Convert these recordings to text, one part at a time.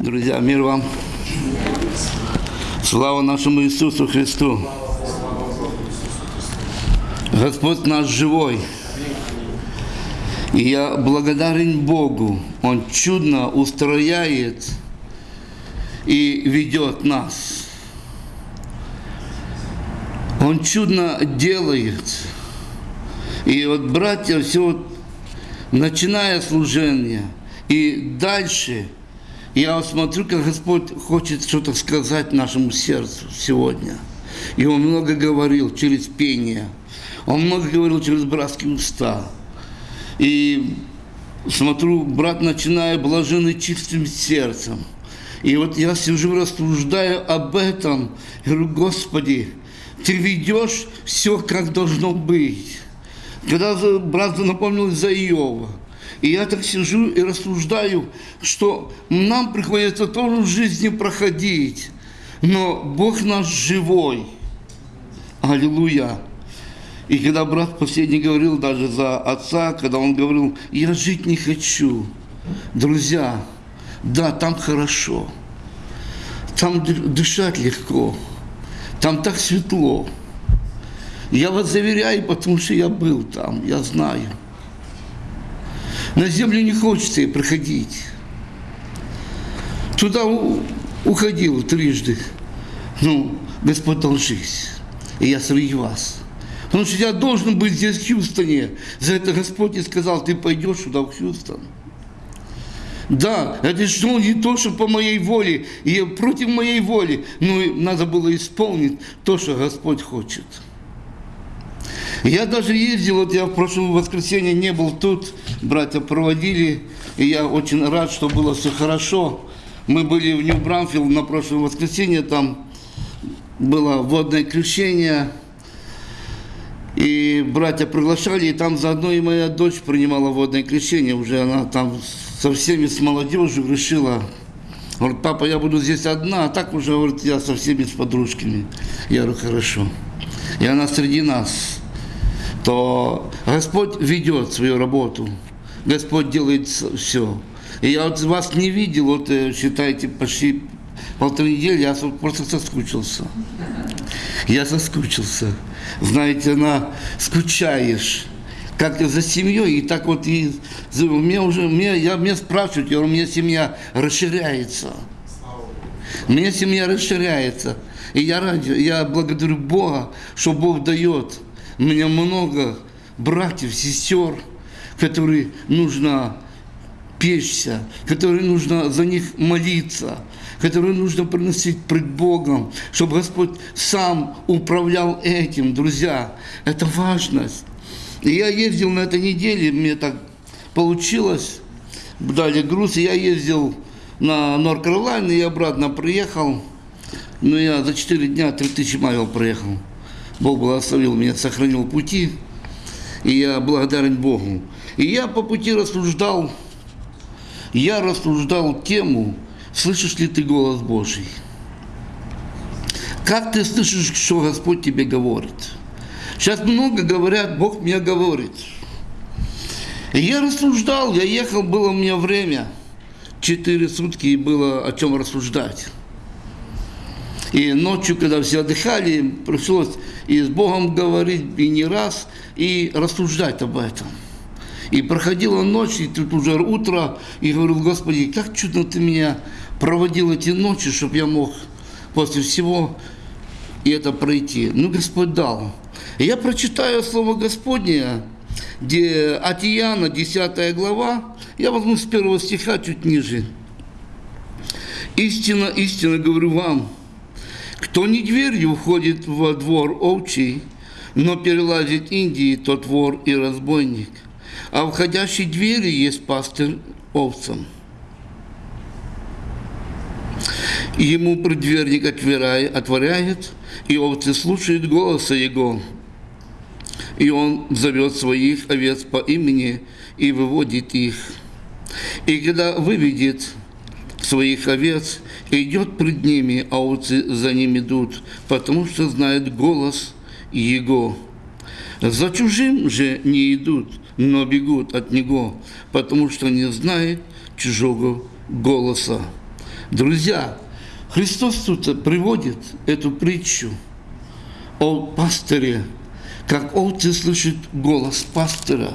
Друзья, мир вам. Слава нашему Иисусу Христу. Господь наш живой. И я благодарен Богу. Он чудно устрояет и ведет нас. Он чудно делает. И вот, братья, все вот, начиная служение и дальше – я смотрю, как Господь хочет что-то сказать нашему сердцу сегодня. И Он много говорил через пение. Он много говорил через братские уста. И смотрю, брат, начиная блаженный чистым сердцем. И вот я сижу, рассуждаю об этом. Говорю, Господи, Ты ведешь все, как должно быть. Когда брат напомнил за Иова, и я так сижу и рассуждаю, что нам приходится тоже в жизни проходить, но Бог наш живой. Аллилуйя. И когда брат последний говорил даже за отца, когда он говорил, я жить не хочу. Друзья, да, там хорошо. Там дышать легко. Там так светло. Я вас заверяю, потому что я был там, я знаю. На землю не хочется проходить. Туда уходил трижды. Ну, Господь дал жизнь. И я среди вас. Потому что я должен быть здесь, в Хьюстоне. За это Господь и сказал, ты пойдешь сюда, в Хьюстон. Да, это что не то, что по моей воле, и против моей воли, но надо было исполнить то, что Господь хочет. Я даже ездил, вот я в прошлом воскресенье не был тут, братья проводили, и я очень рад, что было все хорошо. Мы были в Нью-Брамфилд на прошлое воскресенье, там было водное крещение, и братья приглашали, и там заодно и моя дочь принимала водное крещение, уже она там со всеми, с молодежью решила, говорит, папа, я буду здесь одна, а так уже, говорит, я со всеми, с подружками. Я говорю, хорошо. И она среди нас то Господь ведет свою работу. Господь делает все. И я вот вас не видел, вот э, считайте, почти полторы недели, я просто соскучился. Я соскучился. Знаете, она скучаешь как за семьей, и так вот и мне уже, мне, я, меня спрашивают, я говорю, у меня семья расширяется. У меня семья расширяется. И я ради, я благодарю Бога, что Бог дает меня много братьев, сестер, которые нужно печься, которые нужно за них молиться, которые нужно приносить пред Богом, чтобы Господь сам управлял этим, друзья. Это важность. И я ездил на этой неделе, мне так получилось, дали груз, и я ездил на Норд-Каролайну и обратно приехал. Ну, я за 4 дня 3000 майл проехал. Бог благословил меня, сохранил пути, и я благодарен Богу. И я по пути рассуждал, я рассуждал тему, слышишь ли ты голос Божий? Как ты слышишь, что Господь тебе говорит? Сейчас много говорят, Бог мне говорит. И я рассуждал, я ехал, было у меня время, четыре сутки, и было о чем рассуждать. И ночью, когда все отдыхали, пришлось и с Богом говорить, и не раз, и рассуждать об этом. И проходила ночь, и тут уже утро, и говорил, Господи, как чудно Ты меня проводил эти ночи, чтобы я мог после всего и это пройти. Ну, Господь дал. И я прочитаю Слово Господне, где от Иоанна, 10 глава, я возьму с первого стиха чуть ниже. «Истина, истина говорю вам, кто не дверью входит во двор овчий, но перелазит Индии, тот вор и разбойник. А входящий двери есть пастырь овцам. Ему преддверник отворяет, и овцы слушают голоса его. И он зовет своих овец по имени и выводит их. И когда выведет своих овец, идет пред ними, а овцы за ним идут, потому что знают голос Его. За чужим же не идут, но бегут от Него, потому что не знают чужого голоса. Друзья, Христос тут приводит эту притчу о пастыре, как овцы слышат голос пастора,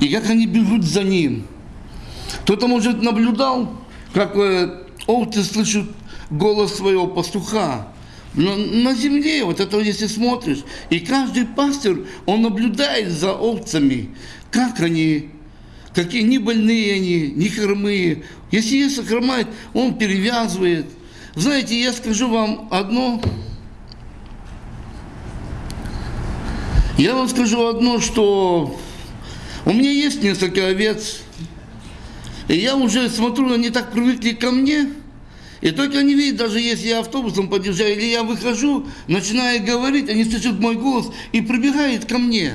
и как они бегут за ним. Кто-то, может, наблюдал, как э, овцы слышат голос своего пастуха, но на земле, вот это если смотришь, и каждый пастор, он наблюдает за овцами, как они, какие ни больные они, ни хромые. Если есть хромает, он перевязывает. Знаете, я скажу вам одно. Я вам скажу одно, что у меня есть несколько овец, и я уже смотрю, они так привыкли ко мне – и только они видят, даже если я автобусом подъезжаю, или я выхожу, начинаю говорить, они слышат мой голос и прибегают ко мне.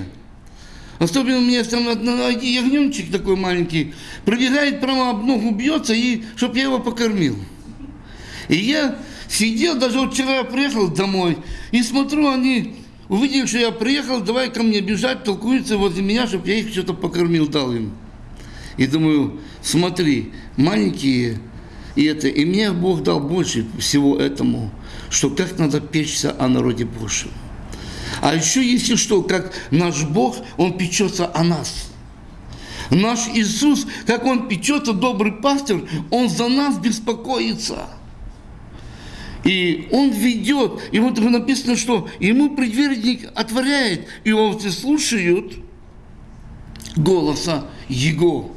Особенно у меня там ягненчик такой маленький, прибегает прямо об ногу, бьется, и чтобы я его покормил. И я сидел, даже вот вчера я приехал домой, и смотрю, они увидели, что я приехал, давай ко мне бежать, толкуются возле меня, чтобы я их что-то покормил, дал им. И думаю, смотри, маленькие и, это, и мне Бог дал больше всего этому, что как надо печься о народе Божьем. А еще если что, как наш Бог, Он печется о нас. Наш Иисус, как Он печется, добрый пастор, Он за нас беспокоится. И Он ведет, и вот написано, что Ему предверник отворяет, и овцы слушают голоса Его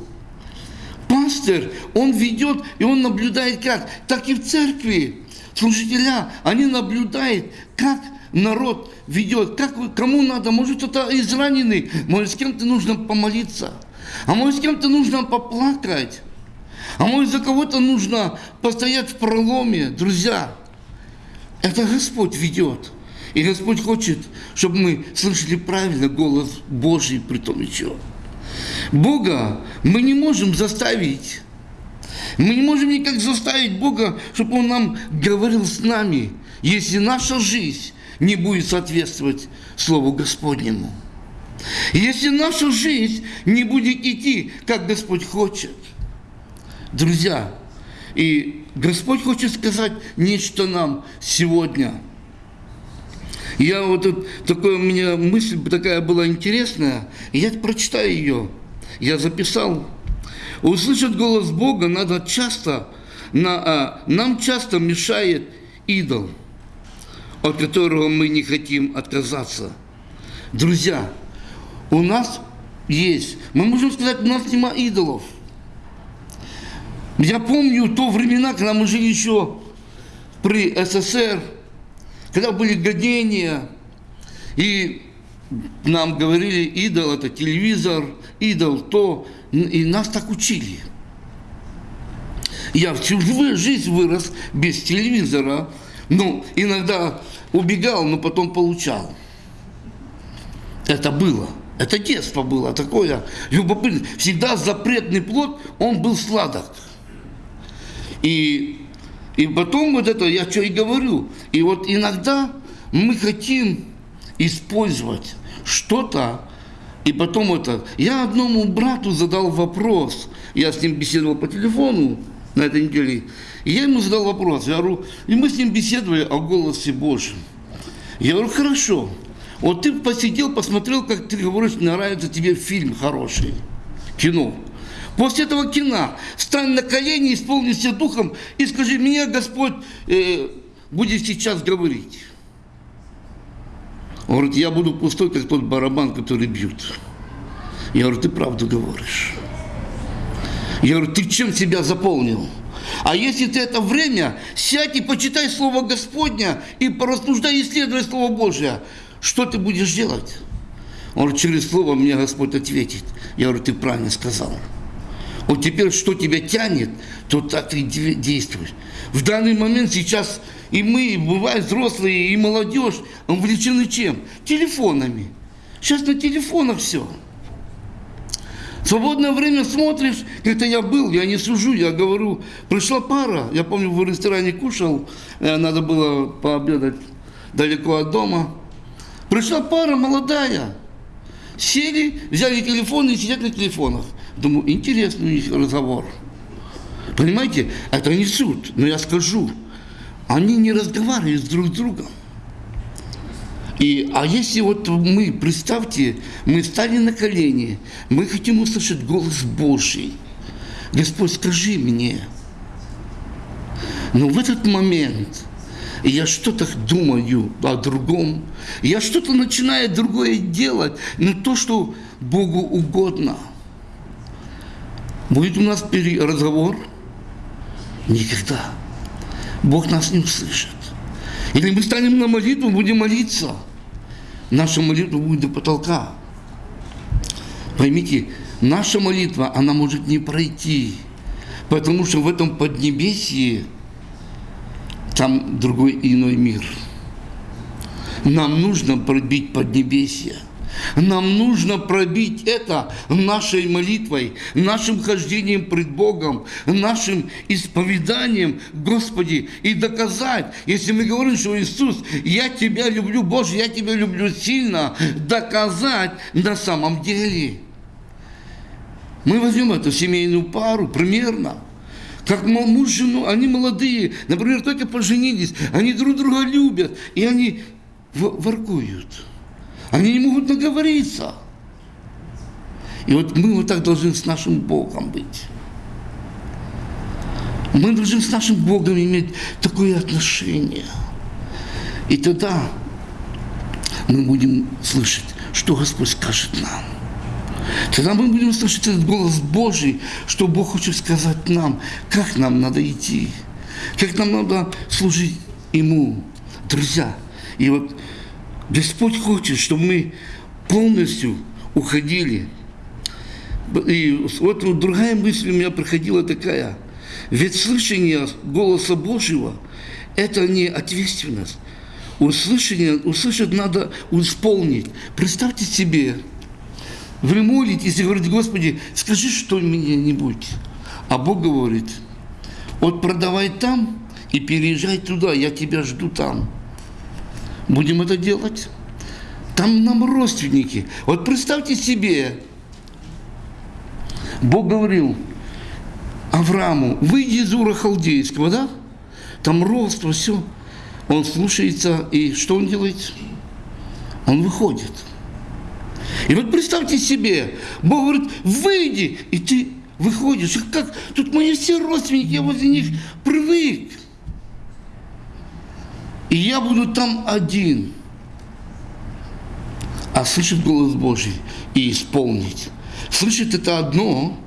пастырь, он ведет, и он наблюдает как? Так и в церкви. Служителя, они наблюдают, как народ ведет, как, кому надо, может кто-то израненный, может с кем-то нужно помолиться, а может с кем-то нужно поплакать, а может за кого-то нужно постоять в проломе, друзья. Это Господь ведет. И Господь хочет, чтобы мы слышали правильно голос Божий при том еще. Бога мы не можем заставить. Мы не можем никак заставить Бога, чтобы Он нам говорил с нами, если наша жизнь не будет соответствовать Слову Господнему. Если наша жизнь не будет идти, как Господь хочет. Друзья, и Господь хочет сказать нечто нам сегодня. Я вот тут, такое у меня мысль такая была интересная, я прочитаю ее я записал. Услышать голос Бога надо часто, на, а, нам часто мешает идол, от которого мы не хотим отказаться. Друзья, у нас есть, мы можем сказать, у нас нема идолов. Я помню то времена, когда мы жили еще при СССР, когда были годения, и нам говорили, идол это телевизор, идол то, и нас так учили. Я всю жизнь вырос без телевизора, ну, иногда убегал, но потом получал. Это было. Это детство было такое любопытное. Всегда запретный плод, он был сладок. И, и потом вот это, я что и говорю, и вот иногда мы хотим использовать что-то, и потом это... Я одному брату задал вопрос, я с ним беседовал по телефону на этой неделе, и я ему задал вопрос, я говорю, и мы с ним беседовали о голосе Божьем. Я говорю, хорошо, вот ты посидел, посмотрел, как ты говоришь, нравится тебе фильм хороший, кино. После этого кино стань на колени, исполнись духом и скажи, меня Господь э, будет сейчас говорить. Он говорит, я буду пустой, как тот барабан, который бьют. Я говорю, ты правду говоришь. Я говорю, ты чем себя заполнил? А если ты это время, сядь и почитай Слово Господня и порассуждай, исследуй Слово Божье, что ты будешь делать? Он говорит, через Слово мне Господь ответит. Я говорю, ты правильно сказал. Вот теперь, что тебя тянет, то так ты действуешь. В данный момент сейчас и мы, бывают взрослые, и молодежь увлечены чем? Телефонами. Сейчас на телефонах все. Свободное время смотришь, как-то я был, я не сужу, я говорю, пришла пара, я помню, в ресторане кушал, э, надо было пообедать далеко от дома. Пришла пара молодая, сели, взяли телефоны и сидят на телефонах. Думаю, интересный у них разговор. Понимаете, это не суд, но я скажу, они не разговаривают друг с другом. И, а если вот мы, представьте, мы стали на колени, мы хотим услышать голос Божий. Господь, скажи мне. Но в этот момент я что-то думаю о другом, я что-то начинаю другое делать, но то, что Богу угодно. Будет у нас разговор? Никогда. Бог нас не услышит. Или мы станем на молитву, будем молиться – наша молитва будет до потолка. Поймите, наша молитва, она может не пройти, потому что в этом поднебесье там другой иной мир. Нам нужно пробить поднебесье – нам нужно пробить это нашей молитвой, нашим хождением пред Богом, нашим исповеданием, Господи, и доказать, если мы говорим, что Иисус, я Тебя люблю, Боже, я Тебя люблю сильно, доказать на самом деле. Мы возьмем эту семейную пару примерно, как муж жену, они молодые, например, только поженились, они друг друга любят, и они воркуют. Они не могут наговориться. И вот мы вот так должны с нашим Богом быть. Мы должны с нашим Богом иметь такое отношение. И тогда мы будем слышать, что Господь скажет нам. Тогда мы будем слышать этот голос Божий, что Бог хочет сказать нам, как нам надо идти, как нам надо служить Ему. Друзья, и вот Господь хочет, чтобы мы полностью уходили. И вот другая мысль у меня приходила такая. Ведь слышание голоса Божьего – это не ответственность. Услышание, услышать надо исполнить. Представьте себе, вы молитесь и говорите, Господи, скажи что-нибудь. А Бог говорит, вот продавай там и переезжай туда, я тебя жду там будем это делать. Там нам родственники. Вот представьте себе, Бог говорил Аврааму, выйди из Ура Халдейского, да? Там родство, все. Он слушается, и что он делает? Он выходит. И вот представьте себе, Бог говорит, выйди, и ты выходишь. Как? Тут мои все родственники, я возле них привык. И я буду там один. А слышит голос Божий и исполнить. Слышит это одно,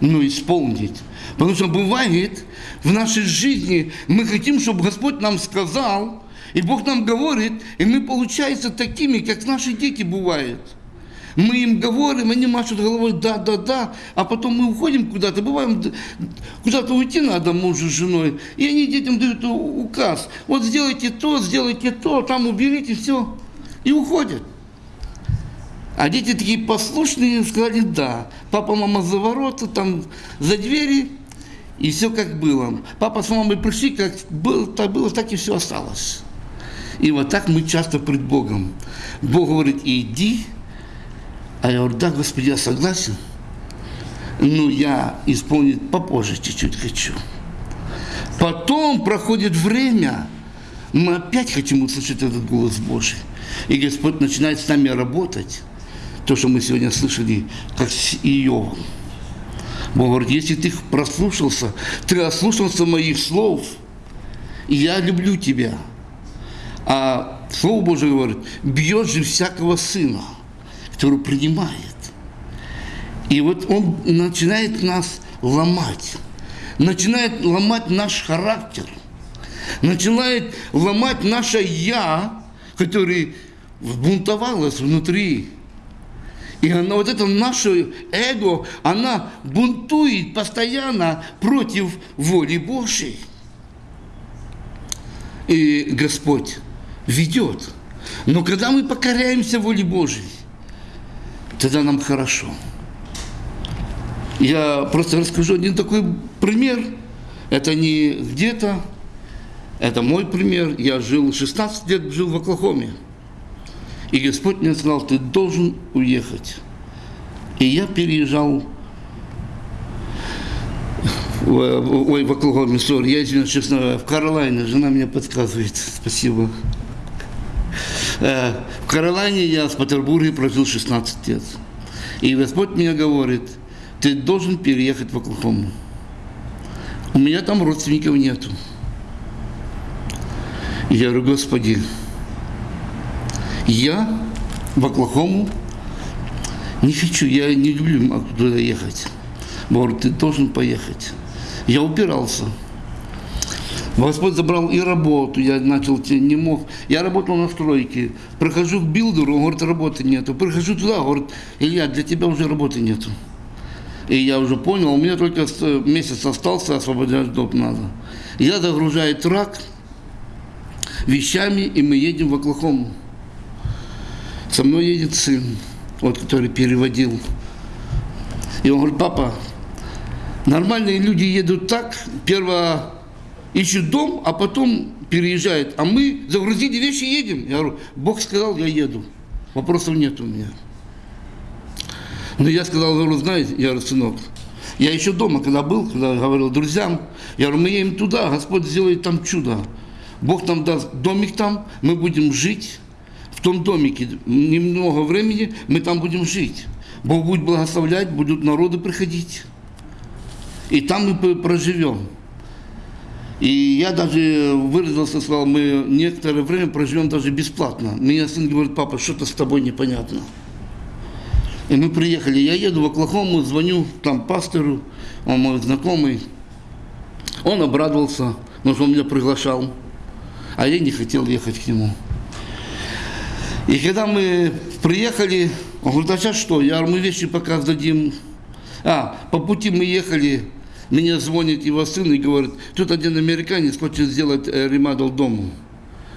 но исполнить. Потому что бывает в нашей жизни, мы хотим, чтобы Господь нам сказал, и Бог нам говорит, и мы получаемся такими, как наши дети бывают – мы им говорим, они машут головой, да, да, да, а потом мы уходим куда-то, бываем, куда-то уйти надо мужу с женой, и они детям дают указ, вот сделайте то, сделайте то, там уберите, все, и уходят. А дети такие послушные, сказали да. Папа, мама за ворота, там за двери, и все как было. Папа с мамой пришли, как было, так было, так и все осталось. И вот так мы часто пред Богом. Бог говорит, иди, а я говорю, да, Господи, я согласен. Ну, я исполнить попозже чуть-чуть хочу. Потом проходит время, мы опять хотим услышать этот голос Божий. И Господь начинает с нами работать. То, что мы сегодня слышали, как с Иовом. Бог говорит, если ты прослушался, ты ослушался моих слов, и я люблю тебя. А Слово Божие говорит, бьет же всякого сына – который принимает. И вот он начинает нас ломать, начинает ломать наш характер, начинает ломать наше «я», которое бунтовалось внутри. И она, вот это наше эго, она бунтует постоянно против воли Божьей. И Господь ведет. Но когда мы покоряемся воле Божьей, тогда нам хорошо. Я просто расскажу один такой пример. Это не где-то, это мой пример. Я жил 16 лет, жил в Оклахоме. И Господь мне сказал, ты должен уехать. И я переезжал в, ой, в Оклахоме, сори, я извиняюсь, честно, в Каролайне, жена мне подсказывает, спасибо. Э, В Каролайне я в Петербурге прожил 16 лет. И Господь мне говорит, ты должен переехать в Оклахому. У меня там родственников нету. Я говорю, Господи, я в Оклахому не хочу, я не люблю туда ехать. Говорит, ты должен поехать. Я упирался. Господь забрал и работу, я начал, не мог. Я работал на стройке. Прихожу к билдеру, он говорит, работы нету. Прихожу туда, говорит, Илья, для тебя уже работы нету. И я уже понял, у меня только месяц остался, освобождать дом надо. Я загружаю трак вещами, и мы едем в Оклахому. Со мной едет сын, вот, который переводил. И он говорит, папа, нормальные люди едут так, перво ищут дом, а потом переезжают. А мы загрузили вещи и едем. Я говорю, Бог сказал, я еду. Вопросов нет у меня. Но я сказал, говорю, знаете, я говорю, сынок, я еще дома, когда был, когда говорил друзьям, я говорю, мы едем туда, Господь сделает там чудо. Бог нам даст домик там, мы будем жить в том домике. Немного времени мы там будем жить. Бог будет благословлять, будут народы приходить. И там мы проживем. И я даже выразился, сказал, мы некоторое время проживем даже бесплатно. Меня сын говорит, папа, что-то с тобой непонятно. И мы приехали, я еду в Оклахому, звоню там пастору, он мой знакомый. Он обрадовался, потому что он меня приглашал, а я не хотел ехать к нему. И когда мы приехали, он говорит, а сейчас что? Я мы вещи пока сдадим. А, по пути мы ехали, мне звонит его сын и говорит, тут один американец хочет сделать э, ремодел дому.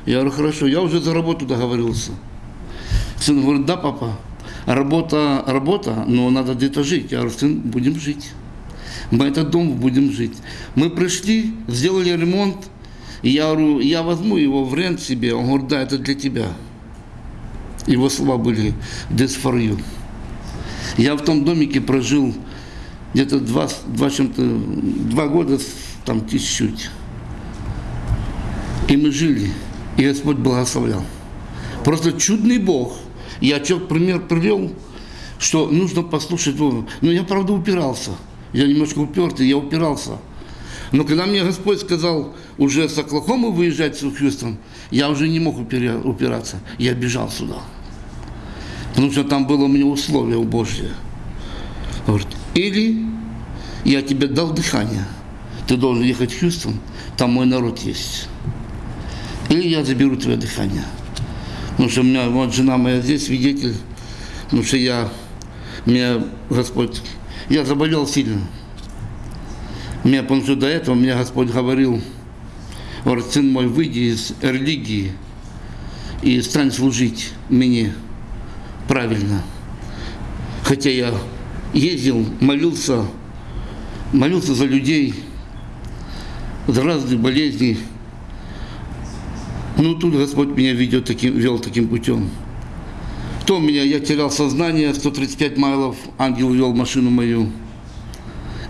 Я говорю, хорошо, я уже за работу договорился. Сын говорит, да, папа, работа, работа, но надо где-то жить. Я говорю, сын, будем жить. Мы этот дом будем жить. Мы пришли, сделали ремонт, я говорю, я возьму его в рент себе. Он говорит, да, это для тебя. Его слова были this for you. Я в том домике прожил где-то два, два, чем-то, два года, там чуть-чуть. И мы жили, и Господь благословлял. Просто чудный Бог. Я что пример привел, что нужно послушать Бога. Но я, правда, упирался. Я немножко упертый, я упирался. Но когда мне Господь сказал уже с Оклахомы выезжать в Хьюстон, я уже не мог упираться. Я бежал сюда. Потому что там было меня условие у Божье. Говорит, или я тебе дал дыхание, ты должен ехать Хьюстон, там мой народ есть. Или я заберу твое дыхание. Потому что у меня вот жена моя здесь свидетель, потому что я, меня Господь, я заболел сильно. Меня, потому что до этого мне Господь говорил, говорит, сын мой, выйди из религии и стань служить мне правильно. Хотя я ездил, молился, молился за людей, за разные болезни. Ну, тут Господь меня ведет таким, вел таким путем. Кто меня, я терял сознание, 135 майлов, ангел вел машину мою.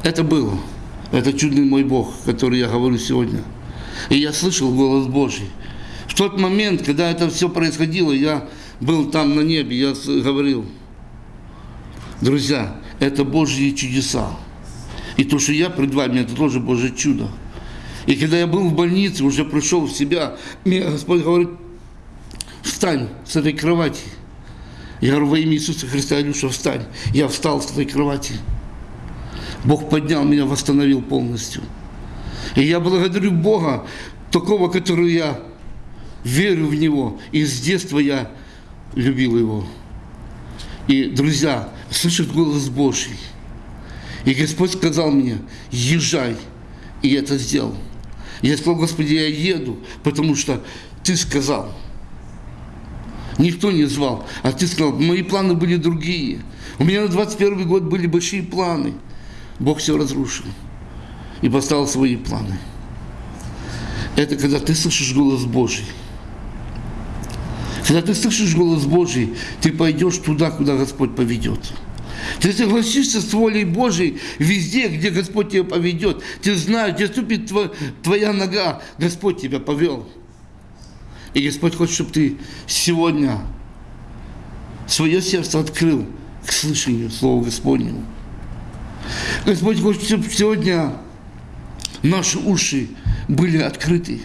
Это было. Это чудный мой Бог, который я говорю сегодня. И я слышал голос Божий. В тот момент, когда это все происходило, я был там на небе, я говорил, друзья, это Божьи чудеса. И то, что я пред вами, это тоже Божье чудо. И когда я был в больнице, уже пришел в себя, мне Господь говорит, встань с этой кровати. Я говорю, во имя Иисуса Христа, Илюша, встань. Я встал с этой кровати. Бог поднял меня, восстановил полностью. И я благодарю Бога, такого, который я верю в Него. И с детства я любил Его. И, друзья, слышит голос Божий. И Господь сказал мне, езжай. И я это сделал. Я сказал, Господи, я еду, потому что Ты сказал. Никто не звал, а Ты сказал, мои планы были другие. У меня на 21 год были большие планы. Бог все разрушил и поставил свои планы. Это когда ты слышишь голос Божий. Когда ты слышишь голос Божий, ты пойдешь туда, куда Господь поведет. Ты согласишься с волей Божией везде, где Господь тебя поведет. Ты знаешь, где ступит твоя, нога, Господь тебя повел. И Господь хочет, чтобы ты сегодня свое сердце открыл к слышанию Слова Господнего. Господь хочет, чтобы сегодня наши уши были открыты.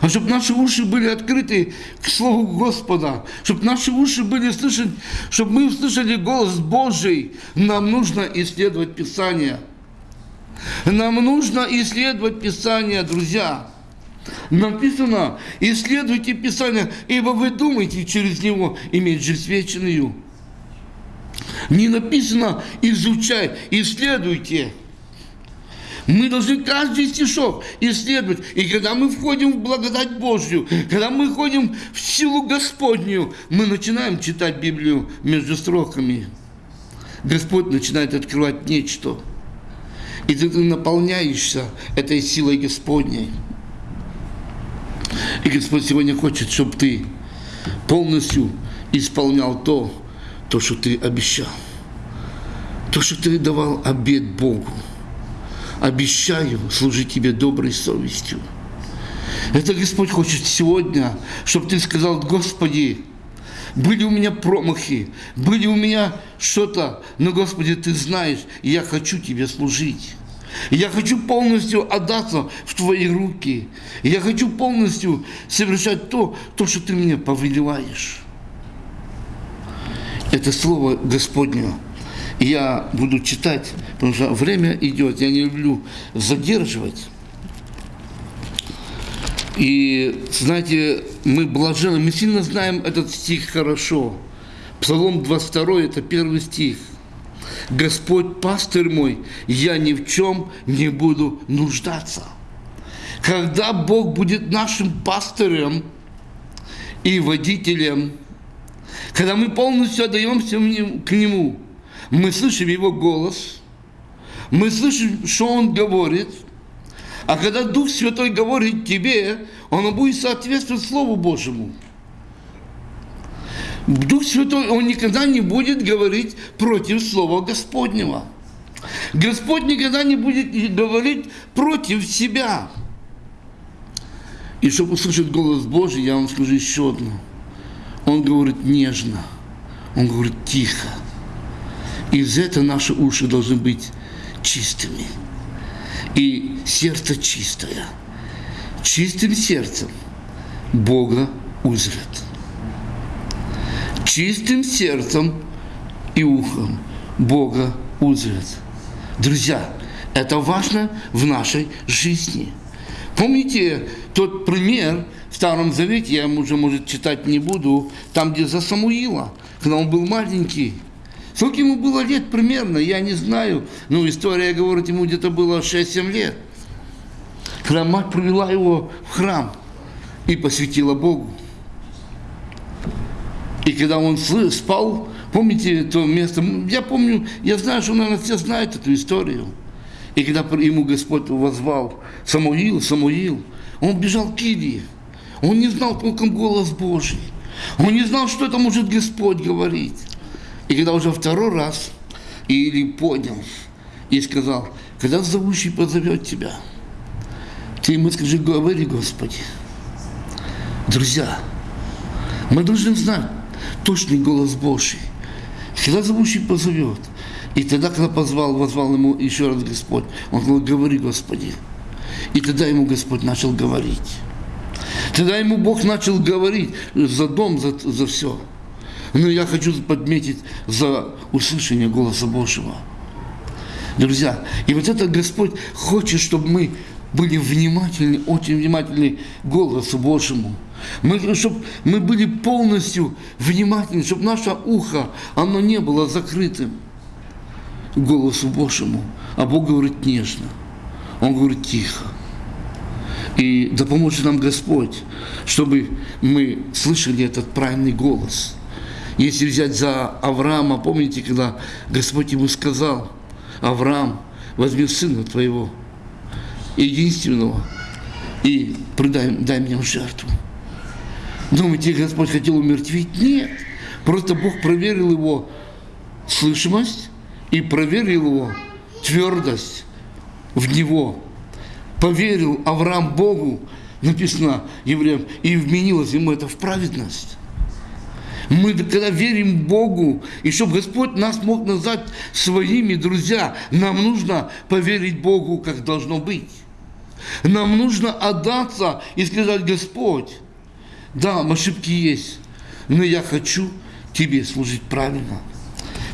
А чтобы наши уши были открыты к Слову Господа, чтобы наши уши были слышать, чтобы мы услышали голос Божий, нам нужно исследовать Писание. Нам нужно исследовать Писание, друзья. Написано, исследуйте Писание, ибо вы думаете через него иметь жизнь вечную. Не написано, изучай, исследуйте. Мы должны каждый стишок исследовать. И когда мы входим в благодать Божью, когда мы входим в силу Господню, мы начинаем читать Библию между строками. Господь начинает открывать нечто. И ты наполняешься этой силой Господней. И Господь сегодня хочет, чтобы ты полностью исполнял то, то, что ты обещал. То, что ты давал обед Богу обещаю служить тебе доброй совестью. Это Господь хочет сегодня, чтобы ты сказал, Господи, были у меня промахи, были у меня что-то, но, Господи, Ты знаешь, я хочу Тебе служить. Я хочу полностью отдаться в Твои руки. Я хочу полностью совершать то, то, что Ты мне повелеваешь. Это Слово Господне я буду читать, потому что время идет, я не люблю задерживать. И, знаете, мы блажены, мы сильно знаем этот стих хорошо. Псалом 22, это первый стих. Господь пастырь мой, я ни в чем не буду нуждаться. Когда Бог будет нашим пастырем и водителем, когда мы полностью отдаемся к Нему – мы слышим Его голос, мы слышим, что Он говорит, а когда Дух Святой говорит тебе, Он будет соответствовать Слову Божьему. Дух Святой, Он никогда не будет говорить против Слова Господнего. Господь никогда не будет говорить против себя. И чтобы услышать голос Божий, я вам скажу еще одно. Он говорит нежно, он говорит тихо. И за это наши уши должны быть чистыми. И сердце чистое. Чистым сердцем Бога узрят. Чистым сердцем и ухом Бога узрят. Друзья, это важно в нашей жизни. Помните тот пример в Старом Завете, я ему уже, может, читать не буду, там, где за Самуила, когда он был маленький, Сколько ему было лет примерно, я не знаю. Ну, история говорит, ему где-то было 6-7 лет. Когда мать привела его в храм и посвятила Богу. И когда он спал, помните то место, я помню, я знаю, что, наверное, все знают эту историю. И когда ему Господь возвал, Самуил, Самуил, он бежал к Илии. Он не знал толком голос Божий. Он не знал, что это может Господь говорить. И когда уже второй раз Или понял и сказал, когда зовущий позовет тебя, ты ему скажи, говори, Господи. Друзья, мы должны знать точный голос Божий. Когда зовущий позовет, и тогда, когда позвал, возвал ему еще раз Господь, он сказал, говори, Господи. И тогда ему Господь начал говорить. Тогда ему Бог начал говорить за дом, за, за все. Но я хочу подметить за услышание голоса Божьего. Друзья, и вот это Господь хочет, чтобы мы были внимательны, очень внимательны голосу Божьему. Мы, чтобы мы были полностью внимательны, чтобы наше ухо, оно не было закрытым голосу Божьему. А Бог говорит нежно. Он говорит тихо. И да поможет нам Господь, чтобы мы слышали этот правильный голос – если взять за Авраама, помните, когда Господь ему сказал, Авраам, возьми сына твоего, единственного, и предай, дай мне в жертву. Думаете, Господь хотел умертвить? Нет. Просто Бог проверил его слышимость, и проверил его твердость в него. Поверил Авраам Богу, написано евреям, и вменилось ему это в праведность. Мы, когда верим Богу, и чтобы Господь нас мог назвать своими друзья, нам нужно поверить Богу, как должно быть. Нам нужно отдаться и сказать, Господь, да, ошибки есть, но я хочу Тебе служить правильно.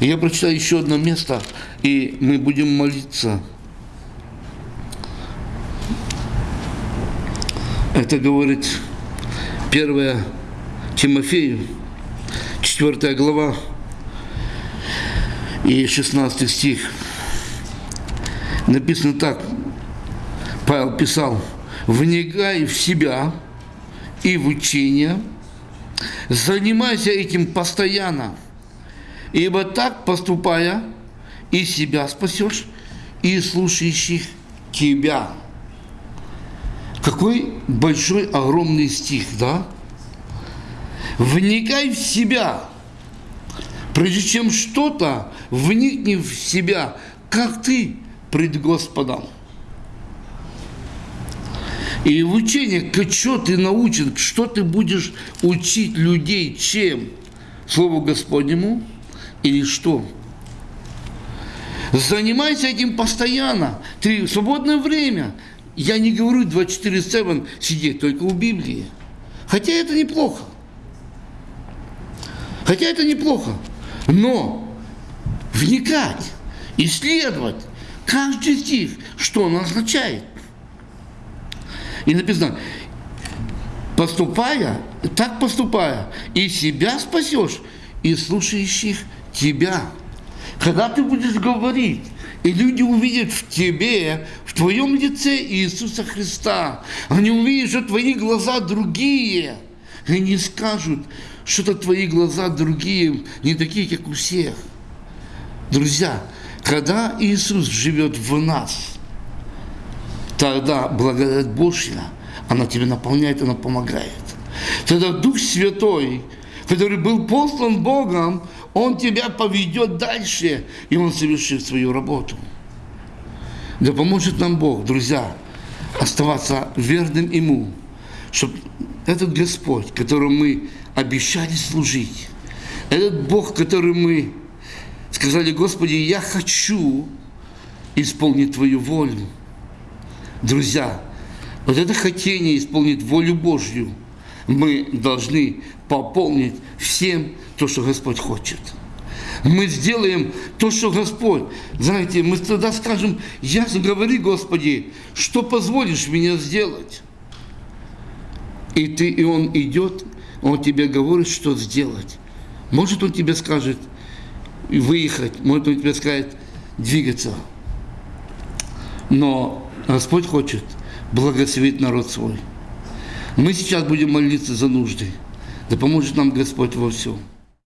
Я прочитаю еще одно место, и мы будем молиться. Это говорит 1 Тимофею, 4 глава и 16 стих. Написано так, Павел писал, «Вникай в себя и в учение, занимайся этим постоянно, ибо так поступая, и себя спасешь, и слушающих тебя». Какой большой, огромный стих, да? Вникай в себя. Прежде чем что-то, вникни в себя, как ты пред Господом. И в учении, что ты научен, что ты будешь учить людей, чем? Слову Господнему или что? Занимайся этим постоянно. Ты в свободное время. Я не говорю 24-7 сидеть только у Библии. Хотя это неплохо. Хотя это неплохо. Но вникать, исследовать каждый стих, что он означает. И написано, поступая, так поступая, и себя спасешь, и слушающих тебя. Когда ты будешь говорить, и люди увидят в тебе, в твоем лице Иисуса Христа, они увидят, что твои глаза другие, и они скажут, что-то твои глаза другие, не такие, как у всех. Друзья, когда Иисус живет в нас – тогда благодать Божья, она тебя наполняет, она помогает. Тогда Дух Святой, который был послан Богом, Он тебя поведет дальше, и Он совершит свою работу. Да поможет нам Бог, друзья, оставаться верным Ему, чтобы этот Господь, которому мы обещали служить, этот Бог, который мы сказали, Господи, я хочу исполнить Твою волю, Друзья, вот это хотение исполнить волю Божью мы должны пополнить всем то, что Господь хочет. Мы сделаем то, что Господь. Знаете, мы тогда скажем, ясно говори, Господи, что позволишь мне сделать. И ты, и он идет, он тебе говорит, что сделать. Может, он тебе скажет выехать, может, он тебе скажет двигаться. Но Господь хочет благословить народ свой. Мы сейчас будем молиться за нужды. Да поможет нам Господь во всем.